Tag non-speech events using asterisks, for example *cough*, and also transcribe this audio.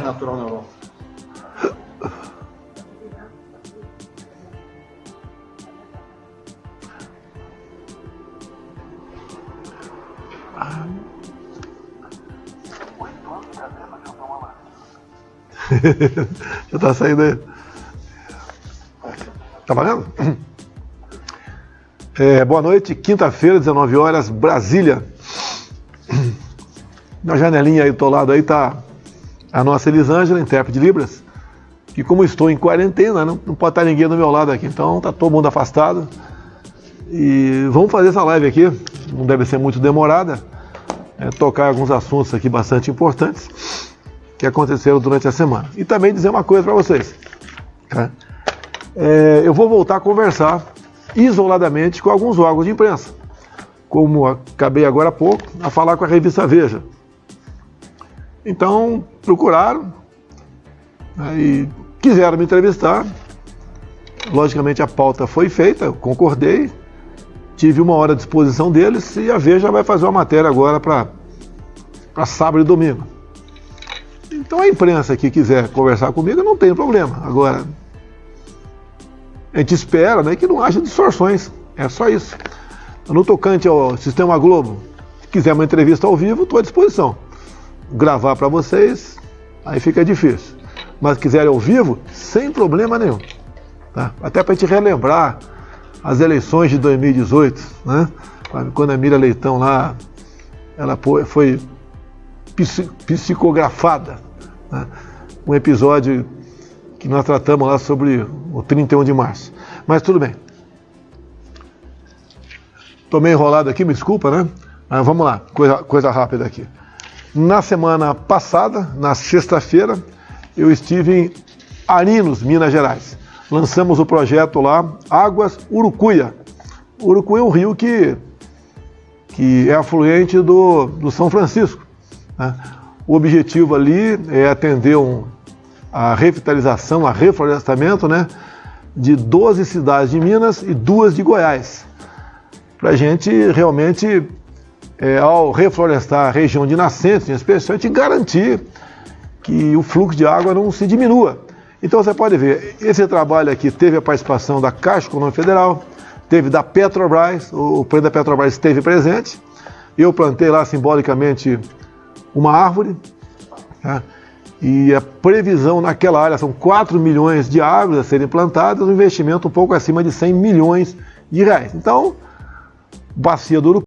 natural na *laughs* Europa. Já tá saindo aí. Tá valendo? É, boa noite, quinta-feira, 19 horas, Brasília. Na janelinha aí do lado aí tá a nossa Elisângela, intérprete de Libras. E como estou em quarentena, não, não pode estar ninguém do meu lado aqui, então tá todo mundo afastado. E vamos fazer essa live aqui, não deve ser muito demorada, é, tocar alguns assuntos aqui bastante importantes que aconteceram durante a semana. E também dizer uma coisa para vocês. Tá? É, eu vou voltar a conversar isoladamente com alguns órgãos de imprensa, como acabei agora há pouco a falar com a revista Veja. Então procuraram né, e quiseram me entrevistar. Logicamente a pauta foi feita, concordei, tive uma hora à disposição deles e a Veja vai fazer uma matéria agora para sábado e domingo. Então a imprensa que quiser conversar comigo não tem problema. Agora, a gente espera né, que não haja distorções. É só isso. No tocante ao Sistema Globo, se quiser uma entrevista ao vivo, estou à disposição. Gravar para vocês, aí fica difícil. Mas se quiserem ao vivo, sem problema nenhum. Tá? Até para a gente relembrar as eleições de 2018, né? quando a Mira Leitão lá, ela foi psicografada. Né? Um episódio que nós tratamos lá sobre o 31 de março. Mas tudo bem. Estou meio enrolado aqui, me desculpa, né? Mas vamos lá, coisa, coisa rápida aqui. Na semana passada, na sexta-feira, eu estive em Arinos, Minas Gerais. Lançamos o projeto lá, Águas Urucuia. Urucuia é um rio que, que é afluente do, do São Francisco. Né? O objetivo ali é atender um, a revitalização, a reflorestamento né, de 12 cidades de Minas e duas de Goiás. Para a gente realmente, é, ao reflorestar a região de nascentes, em especial, a gente garantir que o fluxo de água não se diminua. Então você pode ver, esse trabalho aqui teve a participação da Caixa Econômica Federal, teve da Petrobras, o presidente da Petrobras esteve presente, eu plantei lá simbolicamente uma árvore, tá? e a previsão naquela área são 4 milhões de árvores a serem plantadas, um investimento um pouco acima de 100 milhões de reais. Então, bacia do Urucu